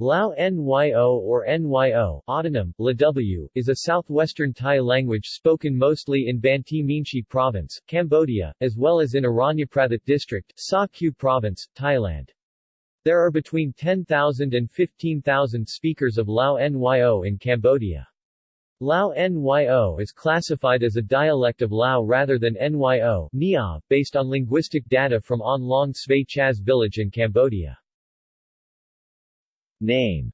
Lao Nyo or Nyo autonym, Law, is a southwestern Tai language spoken mostly in Banteay Meanchey Province, Cambodia, as well as in Aranyaprathet District, Sa Kaeo Province, Thailand. There are between 10,000 and 15,000 speakers of Lao Nyo in Cambodia. Lao Nyo is classified as a dialect of Lao rather than Nyo Nia, based on linguistic data from On Long Svay Chas village in Cambodia. Name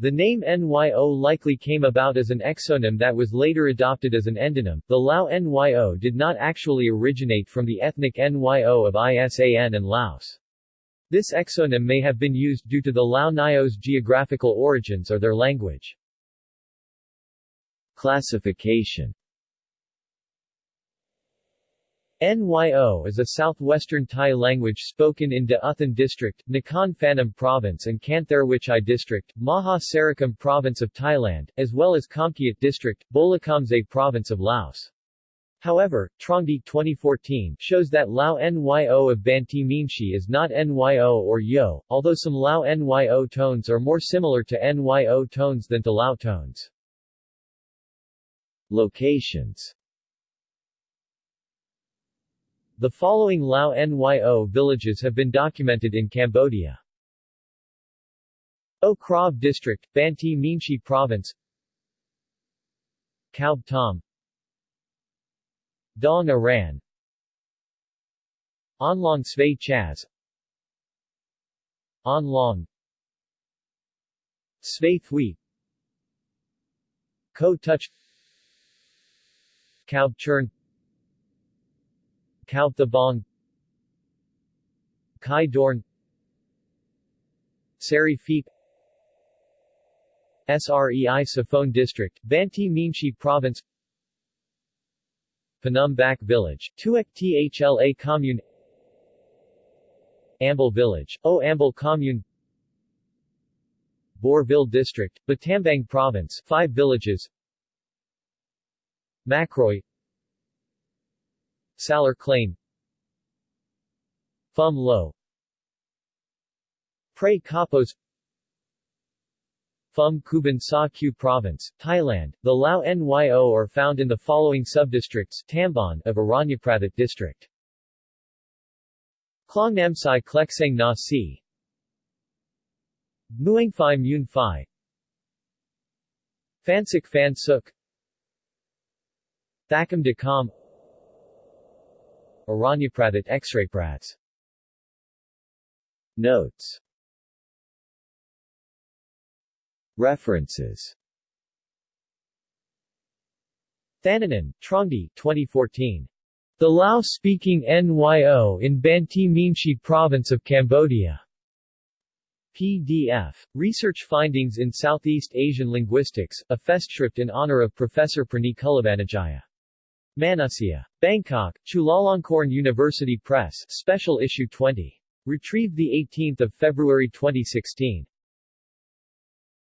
The name Nyo likely came about as an exonym that was later adopted as an endonym. The Lao Nyo did not actually originate from the ethnic Nyo of Isan and Laos. This exonym may have been used due to the Lao Nyo's geographical origins or their language. Classification Nyo is a southwestern Tai language spoken in De Uthan District, Nakhon Phanom Province and Kantharawichai District, Maha Sarakham Province of Thailand, as well as Khamkeut District, Bolikhamsai Province of Laos. However, Trongdee 2014 shows that Lao Nyo of Banteay Meanchey is not Nyo or Yo, although some Lao Nyo tones are more similar to Nyo tones than to Lao tones. Locations the following Lao Nyo villages have been documented in Cambodia. O Krav District, Banteay Meanchey Province. Kaub Tom. Dong Aran. Onlong Svay Chas Onlong Svay Thui Ko Touch Kaub Churn Kauthabong Kai Dorn Sari Feep Srei Saphone District, Banteay Meanchey Province Phnom Bac Village, Tuek Thla Commune Ambel Village, O Ambel Commune Bavel District, Battambang Province 5 villages Macroy Salar Claim. Phum Lo. Prey Kapos Phum Kuban Sa Kaeo Province, Thailand. The Lao Nyo are found in the following subdistricts Tambon of Aranyaprathet District. Klongnamsai Klekseng Na Si. Muang Phai Mun Phai. Phansik Phan Suk. Thakam De Kam Aranyaprathet X-ray Notes References Thananan, Trongdee 2014. The Lao-speaking NYO in Banteay Meanchey Province of Cambodia. PDF. Research Findings in Southeast Asian Linguistics, a festschrift in honor of Professor Praneek Kullavanijaya. Manusya. Bangkok, Chulalongkorn University Press, Special Issue 20. Retrieved 18 February 2016.